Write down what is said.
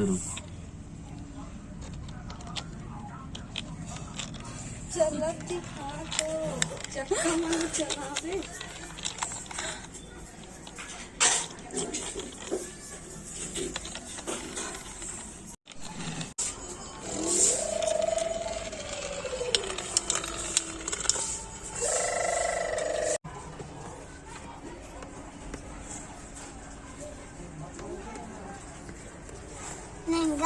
शुरू चलत दिखा तो चक्का चलावे महँगा